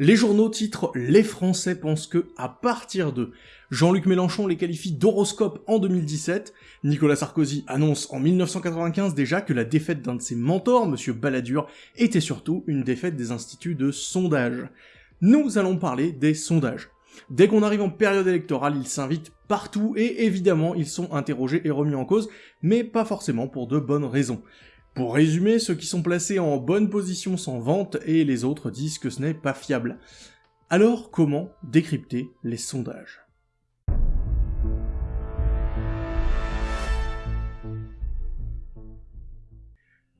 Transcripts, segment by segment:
Les journaux titrent « Les Français pensent que, à partir de... » Jean-Luc Mélenchon les qualifie d'horoscope en 2017, Nicolas Sarkozy annonce en 1995 déjà que la défaite d'un de ses mentors, M. Balladur, était surtout une défaite des instituts de sondage. Nous allons parler des sondages. Dès qu'on arrive en période électorale, ils s'invitent partout et évidemment ils sont interrogés et remis en cause, mais pas forcément pour de bonnes raisons. Pour résumer, ceux qui sont placés en bonne position s'en vantent et les autres disent que ce n'est pas fiable. Alors comment décrypter les sondages?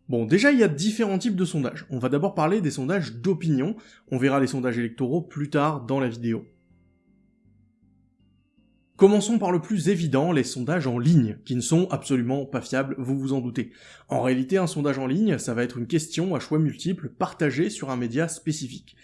Bon, déjà, il y a différents types de sondages. On va d'abord parler des sondages d'opinion, on verra les sondages électoraux plus tard dans la vidéo. Commençons par le plus évident, les sondages en ligne, qui ne sont absolument pas fiables, vous vous en doutez. En réalité, un sondage en ligne, ça va être une question à choix multiples partagée sur un média spécifique.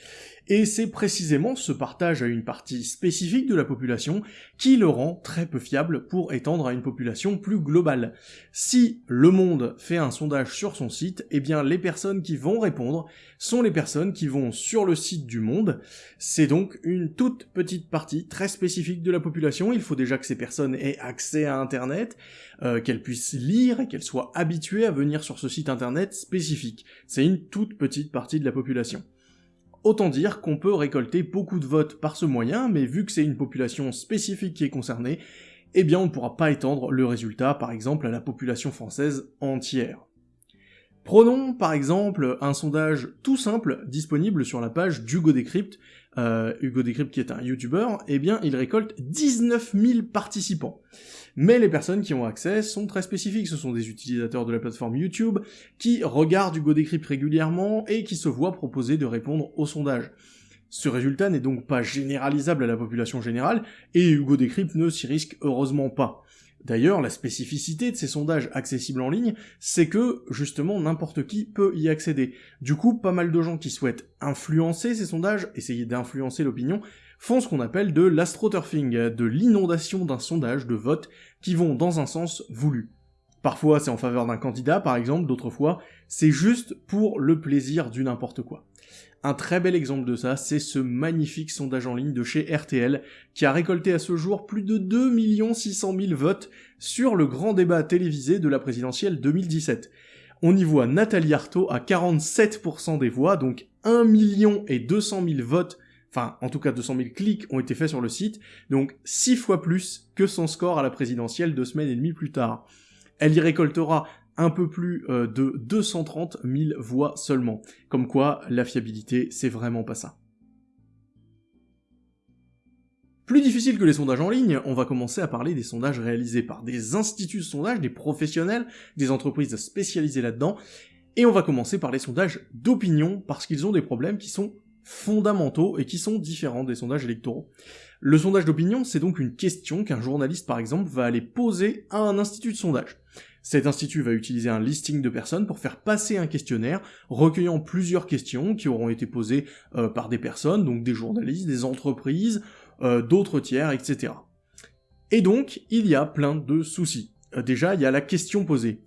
Et c'est précisément ce partage à une partie spécifique de la population qui le rend très peu fiable pour étendre à une population plus globale. Si Le Monde fait un sondage sur son site, eh bien les personnes qui vont répondre sont les personnes qui vont sur le site du Monde. C'est donc une toute petite partie très spécifique de la population. Faut déjà que ces personnes aient accès à Internet, euh, qu'elles puissent lire et qu'elles soient habituées à venir sur ce site Internet spécifique. C'est une toute petite partie de la population. Autant dire qu'on peut récolter beaucoup de votes par ce moyen, mais vu que c'est une population spécifique qui est concernée, eh bien on ne pourra pas étendre le résultat par exemple à la population française entière. Prenons par exemple un sondage tout simple disponible sur la page d'Hugo Decrypt. Euh, Hugo Decrypt qui est un YouTuber, eh bien il récolte 19 000 participants. Mais les personnes qui ont accès sont très spécifiques, ce sont des utilisateurs de la plateforme YouTube qui regardent Hugo Decrypt régulièrement et qui se voient proposer de répondre au sondage. Ce résultat n'est donc pas généralisable à la population générale, et Hugo Decrypt ne s'y risque heureusement pas. D'ailleurs, la spécificité de ces sondages accessibles en ligne, c'est que, justement, n'importe qui peut y accéder. Du coup, pas mal de gens qui souhaitent influencer ces sondages, essayer d'influencer l'opinion, font ce qu'on appelle de l'astroturfing, de l'inondation d'un sondage de votes qui vont dans un sens voulu. Parfois c'est en faveur d'un candidat par exemple, d'autres fois c'est juste pour le plaisir du n'importe quoi. Un très bel exemple de ça, c'est ce magnifique sondage en ligne de chez RTL, qui a récolté à ce jour plus de 2 600 000 votes sur le grand débat télévisé de la présidentielle 2017. On y voit Nathalie Arthaud à 47% des voix, donc 1 million et 200 000 votes, enfin en tout cas 200 000 clics ont été faits sur le site, donc 6 fois plus que son score à la présidentielle deux semaines et demie plus tard. Elle y récoltera un peu plus euh, de 230 000 voix seulement. Comme quoi, la fiabilité, c'est vraiment pas ça. Plus difficile que les sondages en ligne, on va commencer à parler des sondages réalisés par des instituts de sondage, des professionnels, des entreprises spécialisées là-dedans, et on va commencer par les sondages d'opinion, parce qu'ils ont des problèmes qui sont fondamentaux et qui sont différents des sondages électoraux. Le sondage d'opinion, c'est donc une question qu'un journaliste par exemple va aller poser à un institut de sondage. Cet institut va utiliser un listing de personnes pour faire passer un questionnaire recueillant plusieurs questions qui auront été posées euh, par des personnes, donc des journalistes, des entreprises, euh, d'autres tiers, etc. Et donc, il y a plein de soucis. Euh, déjà, il y a la question posée.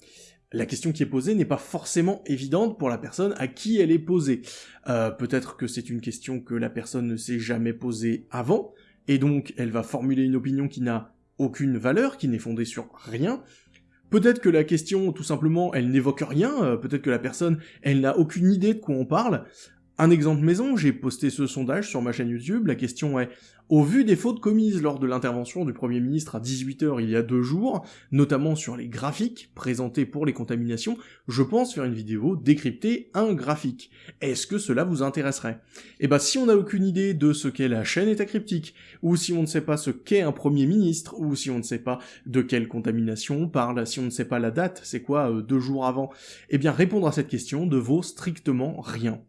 La question qui est posée n'est pas forcément évidente pour la personne à qui elle est posée. Peut-être que c'est une question que la personne ne s'est jamais posée avant, et donc elle va formuler une opinion qui n'a aucune valeur, qui n'est fondée sur rien, Peut-être que la question, tout simplement, elle n'évoque rien, euh, peut-être que la personne, elle n'a aucune idée de quoi on parle. Un exemple maison, j'ai posté ce sondage sur ma chaîne YouTube, la question est au vu des fautes commises lors de l'intervention du Premier ministre à 18h il y a deux jours, notamment sur les graphiques présentés pour les contaminations, je pense faire une vidéo décrypter un graphique. Est-ce que cela vous intéresserait? Eh ben si on n'a aucune idée de ce qu'est la chaîne état cryptique, ou si on ne sait pas ce qu'est un Premier ministre, ou si on ne sait pas de quelle contamination on parle, si on ne sait pas la date, c'est quoi euh, deux jours avant, eh bien répondre à cette question ne vaut strictement rien.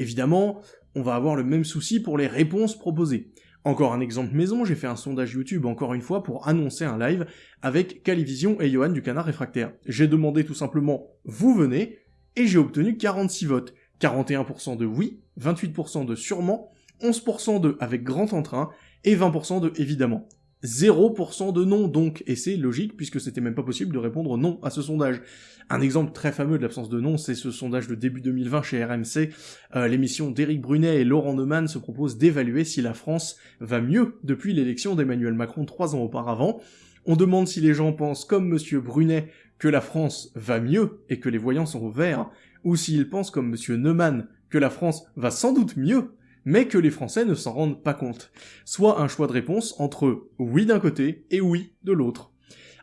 Évidemment, on va avoir le même souci pour les réponses proposées. Encore un exemple maison, j'ai fait un sondage YouTube encore une fois pour annoncer un live avec Calivision et Johan du Canard Réfractaire. J'ai demandé tout simplement « vous venez » et j'ai obtenu 46 votes. 41% de oui, 28% de sûrement, 11% de avec grand entrain et 20% de évidemment. 0% de non donc, et c'est logique puisque c'était même pas possible de répondre non à ce sondage. Un exemple très fameux de l'absence de non, c'est ce sondage de début 2020 chez RMC. Euh, l'émission d'Éric Brunet et Laurent Neumann se propose d'évaluer si la France va mieux depuis l'élection d'Emmanuel Macron trois ans auparavant. On demande si les gens pensent comme monsieur Brunet que la France va mieux et que les voyants sont au vert, ou s'ils pensent comme monsieur Neumann que la France va sans doute mieux mais que les Français ne s'en rendent pas compte. Soit un choix de réponse entre oui d'un côté et oui de l'autre.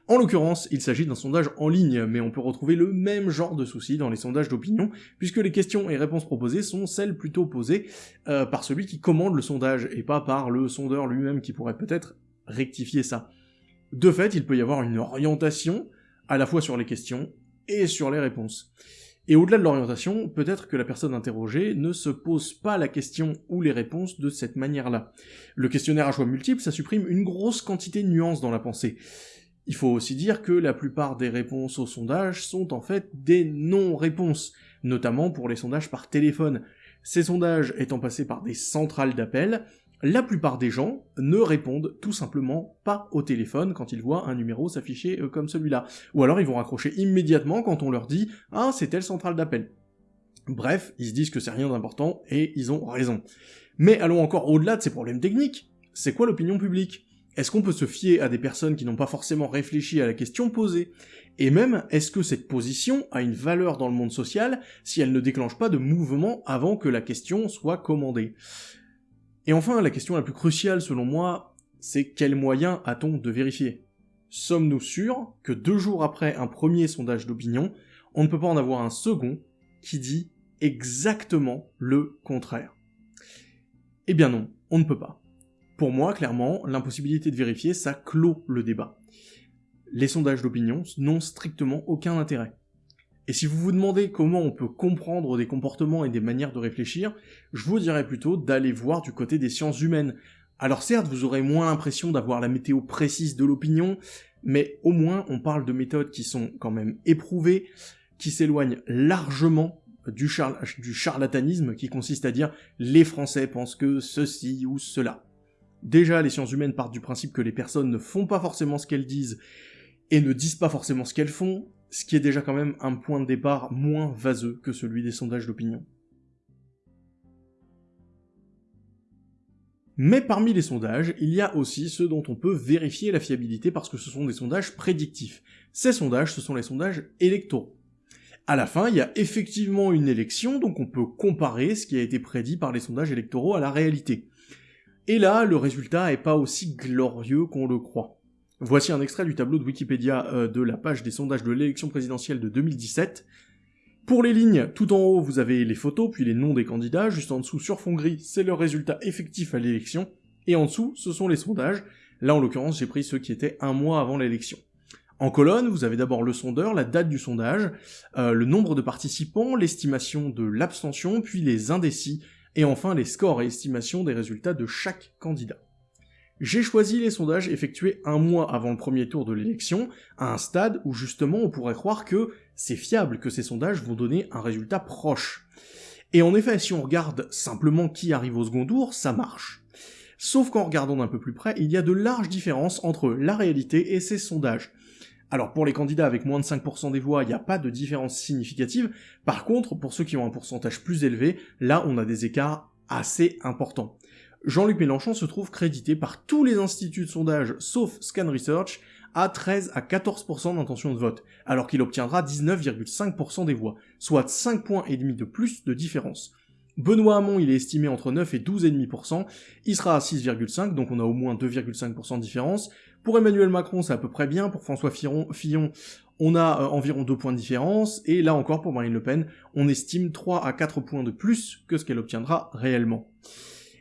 En l'occurrence, il s'agit d'un sondage en ligne, mais on peut retrouver le même genre de souci dans les sondages d'opinion, puisque les questions et réponses proposées sont celles plutôt posées euh, par celui qui commande le sondage, et pas par le sondeur lui-même qui pourrait peut-être rectifier ça. De fait, il peut y avoir une orientation, à la fois sur les questions et sur les réponses. Et au-delà de l'orientation, peut-être que la personne interrogée ne se pose pas la question ou les réponses de cette manière-là. Le questionnaire à choix multiples, ça supprime une grosse quantité de nuances dans la pensée. Il faut aussi dire que la plupart des réponses au sondage sont en fait des non-réponses, notamment pour les sondages par téléphone. Ces sondages étant passés par des centrales d'appel, la plupart des gens ne répondent tout simplement pas au téléphone quand ils voient un numéro s'afficher euh, comme celui-là. Ou alors ils vont raccrocher immédiatement quand on leur dit « Ah, c'est telle centrale d'appel ». Bref, ils se disent que c'est rien d'important, et ils ont raison. Mais allons encore au-delà de ces problèmes techniques. C'est quoi l'opinion publique? Est-ce qu'on peut se fier à des personnes qui n'ont pas forcément réfléchi à la question posée? Et même, est-ce que cette position a une valeur dans le monde social si elle ne déclenche pas de mouvement avant que la question soit commandée? Et enfin, la question la plus cruciale selon moi, c'est quel moyen a-t-on de vérifier? Sommes-nous sûrs que deux jours après un premier sondage d'opinion, on ne peut pas en avoir un second qui dit exactement le contraire? Eh bien non, on ne peut pas. Pour moi, clairement, l'impossibilité de vérifier, ça clôt le débat. Les sondages d'opinion n'ont strictement aucun intérêt. Et si vous vous demandez comment on peut comprendre des comportements et des manières de réfléchir, je vous dirais plutôt d'aller voir du côté des sciences humaines. Alors certes, vous aurez moins l'impression d'avoir la météo précise de l'opinion, mais au moins on parle de méthodes qui sont quand même éprouvées, qui s'éloignent largement du, charlatanisme qui consiste à dire les Français pensent que ceci ou cela. Déjà, les sciences humaines partent du principe que les personnes ne font pas forcément ce qu'elles disent et ne disent pas forcément ce qu'elles font, ce qui est déjà quand même un point de départ moins vaseux que celui des sondages d'opinion. Mais parmi les sondages, il y a aussi ceux dont on peut vérifier la fiabilité parce que ce sont des sondages prédictifs. Ces sondages, ce sont les sondages électoraux. À la fin, il y a effectivement une élection, donc on peut comparer ce qui a été prédit par les sondages électoraux à la réalité. Et là, le résultat est pas aussi glorieux qu'on le croit. Voici un extrait du tableau de Wikipédia euh, de la page des sondages de l'élection présidentielle de 2017. Pour les lignes, tout en haut, vous avez les photos, puis les noms des candidats, juste en dessous, sur fond gris, c'est le résultat effectif à l'élection, et en dessous, ce sont les sondages. Là, en l'occurrence, j'ai pris ceux qui étaient un mois avant l'élection. En colonne, vous avez d'abord le sondeur, la date du sondage, euh, le nombre de participants, l'estimation de l'abstention, puis les indécis, et enfin les scores et estimations des résultats de chaque candidat. J'ai choisi les sondages effectués un mois avant le premier tour de l'élection, à un stade où justement on pourrait croire que c'est fiable, que ces sondages vont donner un résultat proche. Et en effet, si on regarde simplement qui arrive au second tour, ça marche. Sauf qu'en regardant d'un peu plus près, il y a de larges différences entre la réalité et ces sondages. Alors pour les candidats avec moins de 5% des voix, il n'y a pas de différence significative, par contre pour ceux qui ont un pourcentage plus élevé, là on a des écarts assez importants. Jean-Luc Mélenchon se trouve crédité par tous les instituts de sondage, sauf Scan Research, à 13 à 14% d'intention de vote, alors qu'il obtiendra 19,5% des voix, soit 5 points et demi de plus de différence. Benoît Hamon, il est estimé entre 9 et 12,5%, il sera à 6,5, donc on a au moins 2,5% de différence. Pour Emmanuel Macron, c'est à peu près bien, pour François Fillon, on a euh, environ 2 points de différence, et là encore pour Marine Le Pen, on estime 3 à 4 points de plus que ce qu'elle obtiendra réellement.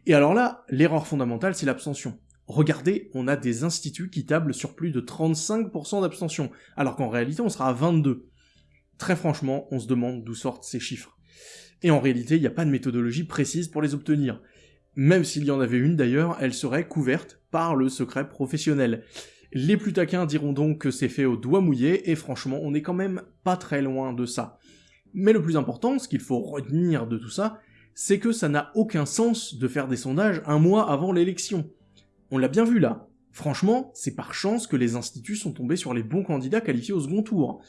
Et alors là, l'erreur fondamentale, c'est l'abstention. Regardez, on a des instituts qui tablent sur plus de 35% d'abstention, alors qu'en réalité on sera à 22. Très franchement, on se demande d'où sortent ces chiffres. Et en réalité, il n'y a pas de méthodologie précise pour les obtenir. Même s'il y en avait une d'ailleurs, elle serait couverte par le secret professionnel. Les plus taquins diront donc que c'est fait au doigt mouillé, et franchement, on n'est quand même pas très loin de ça. Mais le plus important, ce qu'il faut retenir de tout ça, c'est que ça n'a aucun sens de faire des sondages un mois avant l'élection. On l'a bien vu là. Franchement, c'est par chance que les instituts sont tombés sur les bons candidats qualifiés au second tour.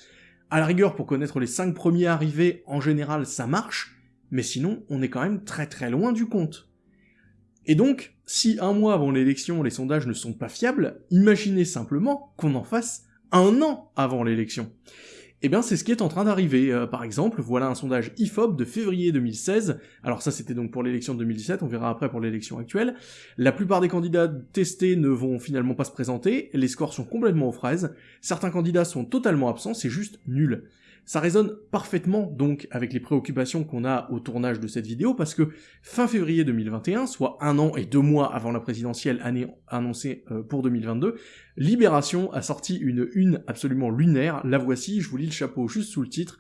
À la rigueur, pour connaître les 5 premiers arrivés, en général, ça marche, mais sinon, on est quand même très très loin du compte. Et donc, si un mois avant l'élection, les sondages ne sont pas fiables, imaginez simplement qu'on en fasse un an avant l'élection. Eh bien, c'est ce qui est en train d'arriver. Euh, par exemple, voilà un sondage IFOP de février 2016. Alors ça, c'était donc pour l'élection de 2017, on verra après pour l'élection actuelle. La plupart des candidats testés ne vont finalement pas se présenter, les scores sont complètement aux fraises, certains candidats sont totalement absents, c'est juste nul. Ça résonne parfaitement donc avec les préoccupations qu'on a au tournage de cette vidéo, parce que fin février 2021, soit un an et deux mois avant la présidentielle annoncée euh, pour 2022, Libération a sorti une une absolument lunaire, la voici, je vous lis le chapeau juste sous le titre,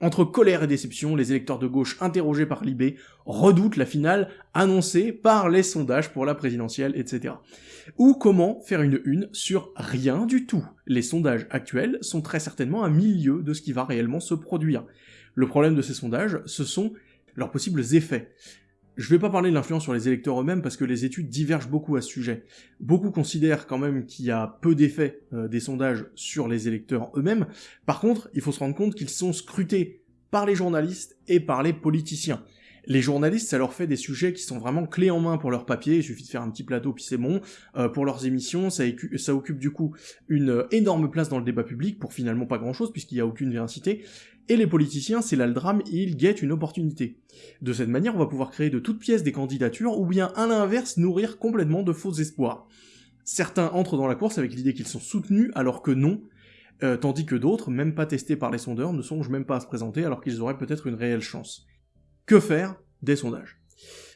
entre colère et déception, les électeurs de gauche interrogés par Libé redoutent la finale annoncée par les sondages pour la présidentielle, etc. Ou comment faire une une sur rien du tout? Les sondages actuels sont très certainement un milieu de ce qui va réellement se produire. Le problème de ces sondages, ce sont leurs possibles effets. Je vais pas parler de l'influence sur les électeurs eux-mêmes parce que les études divergent beaucoup à ce sujet. Beaucoup considèrent quand même qu'il y a peu d'effets euh, des sondages sur les électeurs eux-mêmes. Par contre, il faut se rendre compte qu'ils sont scrutés par les journalistes et par les politiciens. Les journalistes, ça leur fait des sujets qui sont vraiment clés en main pour leur papier, il suffit de faire un petit plateau puis c'est bon. Euh, pour leurs émissions, ça, occupe du coup une énorme place dans le débat public pour finalement pas grand-chose puisqu'il n'y a aucune véracité. Et les politiciens, c'est là le drame, ils guettent une opportunité. De cette manière, on va pouvoir créer de toutes pièces des candidatures, ou bien à l'inverse, nourrir complètement de faux espoirs. Certains entrent dans la course avec l'idée qu'ils sont soutenus, alors que non, euh, tandis que d'autres, même pas testés par les sondeurs, ne songent même pas à se présenter alors qu'ils auraient peut-être une réelle chance. Que faire Des sondages.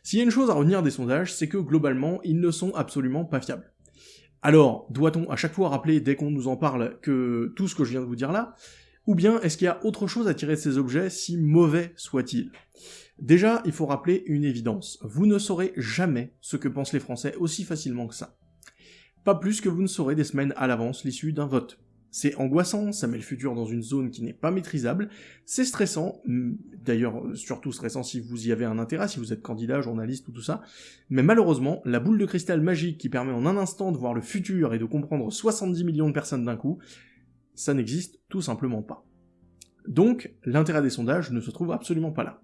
S'il y a une chose à retenir des sondages, c'est que globalement, ils ne sont absolument pas fiables. Alors, doit-on à chaque fois rappeler, dès qu'on nous en parle, que tout ce que je viens de vous dire là, ou bien est-ce qu'il y a autre chose à tirer de ces objets, si mauvais soient-ils? Déjà, il faut rappeler une évidence. Vous ne saurez jamais ce que pensent les Français aussi facilement que ça. Pas plus que vous ne saurez des semaines à l'avance l'issue d'un vote. C'est angoissant, ça met le futur dans une zone qui n'est pas maîtrisable, c'est stressant, d'ailleurs surtout stressant si vous y avez un intérêt, si vous êtes candidat, journaliste ou tout ça, mais malheureusement, la boule de cristal magique qui permet en un instant de voir le futur et de comprendre 70 millions de personnes d'un coup, ça n'existe tout simplement pas. Donc, l'intérêt des sondages ne se trouve absolument pas là.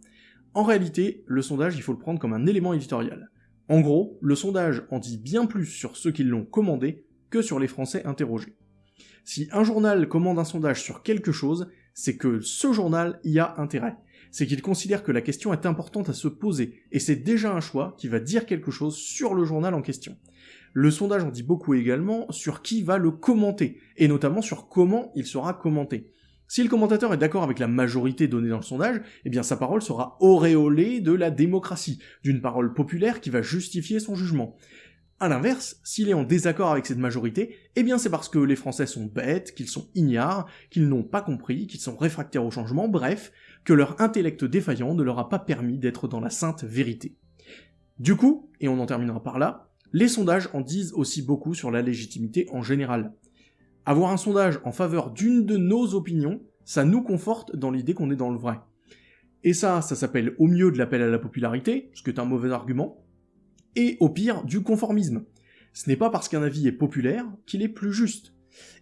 En réalité, le sondage, il faut le prendre comme un élément éditorial. En gros, le sondage en dit bien plus sur ceux qui l'ont commandé que sur les Français interrogés. Si un journal commande un sondage sur quelque chose, c'est que ce journal y a intérêt. C'est qu'il considère que la question est importante à se poser, et c'est déjà un choix qui va dire quelque chose sur le journal en question. Le sondage en dit beaucoup également sur qui va le commenter, et notamment sur comment il sera commenté. Si le commentateur est d'accord avec la majorité donnée dans le sondage, eh bien sa parole sera auréolée de la démocratie, d'une parole populaire qui va justifier son jugement. A l'inverse, s'il est en désaccord avec cette majorité, eh bien c'est parce que les Français sont bêtes, qu'ils sont ignares, qu'ils n'ont pas compris, qu'ils sont réfractaires au changement, bref, que leur intellect défaillant ne leur a pas permis d'être dans la sainte vérité. Du coup, et on en terminera par là, les sondages en disent aussi beaucoup sur la légitimité en général. Avoir un sondage en faveur d'une de nos opinions, ça nous conforte dans l'idée qu'on est dans le vrai. Et ça, ça s'appelle au mieux de l'appel à la popularité, ce qui est un mauvais argument, et au pire du conformisme. Ce n'est pas parce qu'un avis est populaire qu'il est plus juste.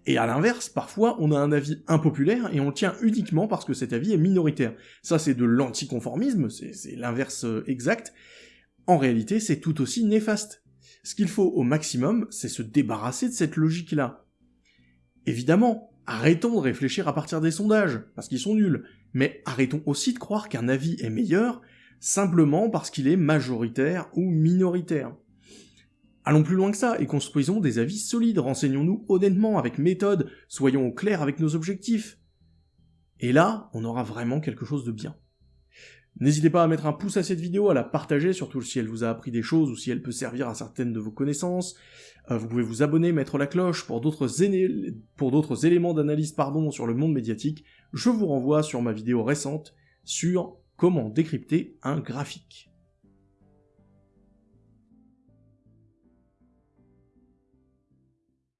Et à l'inverse, parfois, on a un avis impopulaire et on le tient uniquement parce que cet avis est minoritaire. Ça, c'est de l'anticonformisme, c'est l'inverse euh, exact. En réalité, c'est tout aussi néfaste. Ce qu'il faut au maximum, c'est se débarrasser de cette logique-là. Évidemment, arrêtons de réfléchir à partir des sondages, parce qu'ils sont nuls, mais arrêtons aussi de croire qu'un avis est meilleur simplement parce qu'il est majoritaire ou minoritaire. Allons plus loin que ça et construisons des avis solides, renseignons-nous honnêtement, avec méthode, soyons au clair avec nos objectifs. Et là, on aura vraiment quelque chose de bien. N'hésitez pas à mettre un pouce à cette vidéo, à la partager, surtout si elle vous a appris des choses ou si elle peut servir à certaines de vos connaissances. Euh, vous pouvez vous abonner, mettre la cloche pour d'autres éléments d'analyse sur le monde médiatique. Je vous renvoie sur ma vidéo récente sur comment décrypter un graphique.